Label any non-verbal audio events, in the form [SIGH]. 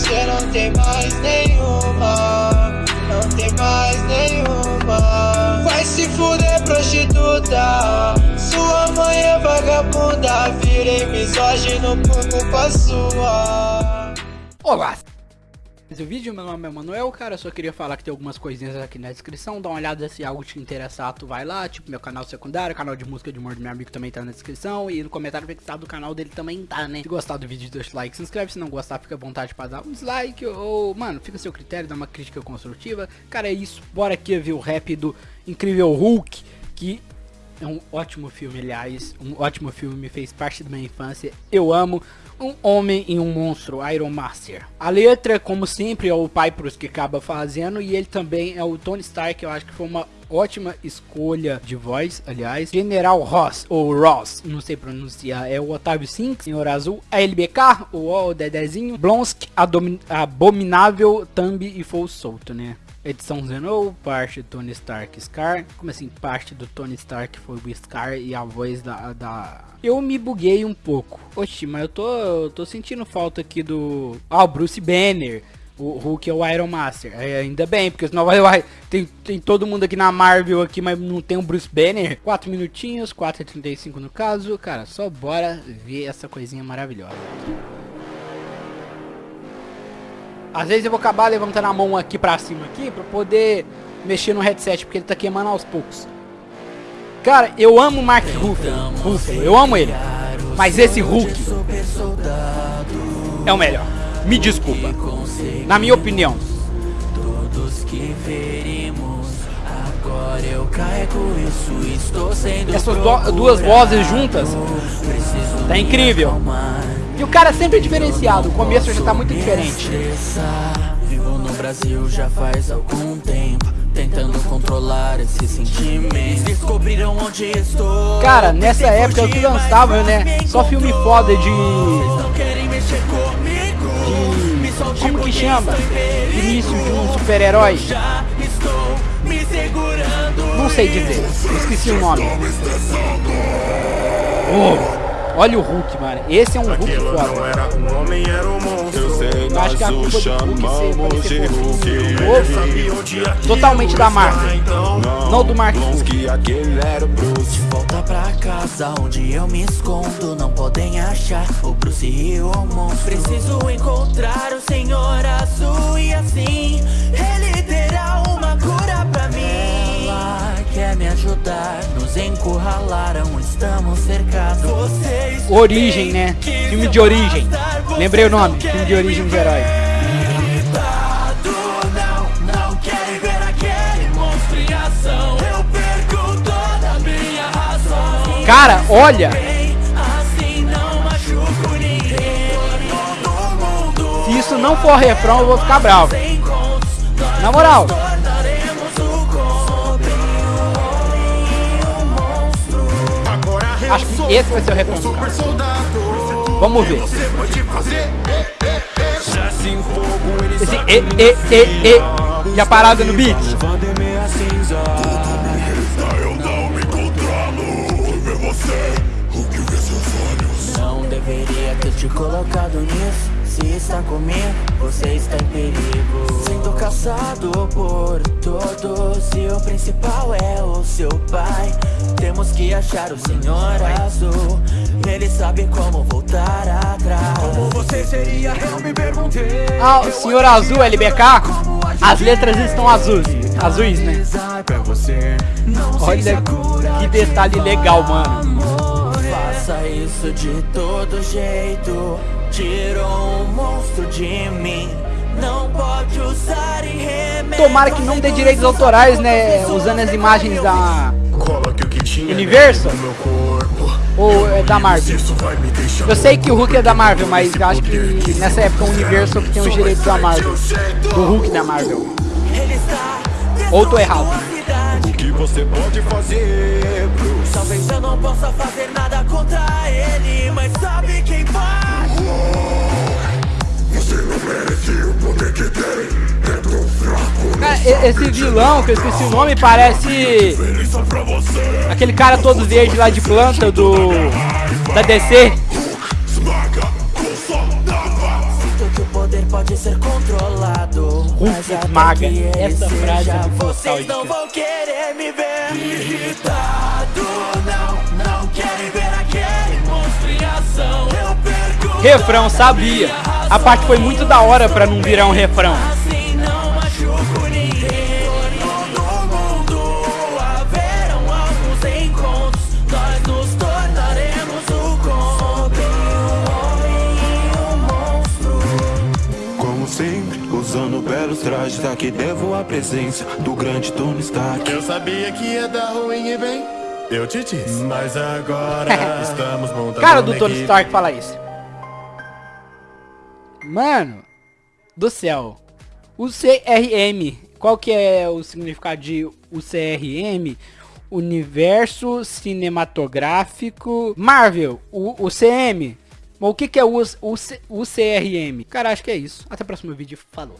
você não tem mais nenhuma Não tem mais nenhuma. Vai se fuder prostituta Sua mãe é vagabunda Virei misógino por culpa sua. Olá, esse vídeo, meu nome é Manuel, cara, só queria falar que tem algumas coisinhas aqui na descrição, dá uma olhada se algo te interessar, tu vai lá, tipo meu canal secundário, canal de música de humor do meu amigo também tá na descrição, e no comentário fixado do canal dele também tá, né? Se gostar do vídeo, deixa o like, se inscreve, se não gostar, fica à vontade pra dar um dislike, ou, mano, fica a seu critério, dá uma crítica construtiva, cara, é isso, bora aqui ver o rap do Incrível Hulk, que é um ótimo filme, aliás, um ótimo filme, fez parte da minha infância, eu amo, um homem e um monstro, Iron Master. A letra, como sempre, é o Pyprus que acaba fazendo e ele também é o Tony Stark, eu acho que foi uma ótima escolha de voz, aliás. General Ross, ou Ross, não sei pronunciar, é o Otávio Sinks, Senhor Azul, a LBK, o O, o Dedezinho, Blonsk, Abominável, Thumb e Full Solto, né? Edição Zenou, parte Tony Stark Scar. Como assim, parte do Tony Stark foi o Scar e a voz da, da... Eu me buguei um pouco. Oxi, mas eu tô, eu tô sentindo falta aqui do... Ah, o Bruce Banner. O Hulk é o Iron Master. É, ainda bem, porque senão vai, tem, tem todo mundo aqui na Marvel aqui, mas não tem o Bruce Banner. 4 minutinhos, 4h35 no caso. Cara, só bora ver essa coisinha maravilhosa. Às vezes eu vou acabar levantando a mão aqui pra cima aqui pra poder mexer no headset, porque ele tá queimando aos poucos. Cara, eu amo o Mark Ruffalo, eu amo ele. Mas esse Hulk é o melhor. Me desculpa. Na minha opinião. Essas duas vozes juntas tá incrível. E o cara sempre é diferenciado, o começo já tá muito diferente. Vivo no Brasil já faz algum tempo Tentando controlar esse sentimento. Descobriram onde estou. Cara, nessa época que lançava, né? Só filme foda de... de... Como que chama? Início de um super-herói? Não sei dizer, esqueci o nome. Oh. Olha o Hulk, mano. Esse é um Hulk foda. Eu acho que a culpa do Hulk ser novo, totalmente da marca. Não do Mark De volta pra casa onde eu me escondo, não podem achar o Bruce e o monstro. Preciso encontrar o Senhor Azul e encurralaram, estamos cercados. Origem, né? Filme de origem. Lembrei o nome, filme de origem de herói. Cara, olha! Se isso não for refrão, eu vou ficar bravo. Na moral. Esse vai ser o refrão Vamos ver. Esse e, e, e, e. E a parada no beat. Não deveria ter te colocado nisso Se está comigo, você está em perigo. Sendo caçado por todos E o principal é o seu pai. Temos que achar o Senhor Azul Ele sabe como voltar atrás. Como você seria, eu me perguntei Ah, o Senhor Azul, LBK As letras estão azuis Azuis, né? Olha que detalhe legal, mano. Faça isso de todo jeito Tirou um monstro de mim não pode usar em remédio Tomara que não dê direitos autorais, né? Usando as imagens da Universal ou é da Marvel? Eu sei que o Hulk é da Marvel, mas eu acho que nessa época o Universal que tem os direitos da Marvel. Do Hulk da Marvel. Ou tô errado. O que você pode fazer, Bruce? Talvez eu não possa fazer nada contra ele, mas sabe esse vilão, que eu esqueci o nome, parece aquele cara todo verde lá de planta do da DC. Pode ser controlado. Maga, essa frase é Vocês não vão querer me ver irritado. Não, não querem ver aquele monstro em ação. Refrão, sabia. A parte foi muito da hora pra não virar um refrão. Usando belos trajes Aqui devo a presença do grande Tony Stark Eu sabia que ia dar ruim e bem, eu te disse. Mas agora [LAUGHS] estamos montando Cara do Tony. Stark fala isso. Mano do céu. O CRM, qual que é o significado de o CRM? Universo Cinematográfico Marvel, o, o CM. O que, que é o CRM? Cara, acho que é isso. Até o próximo vídeo. Falou.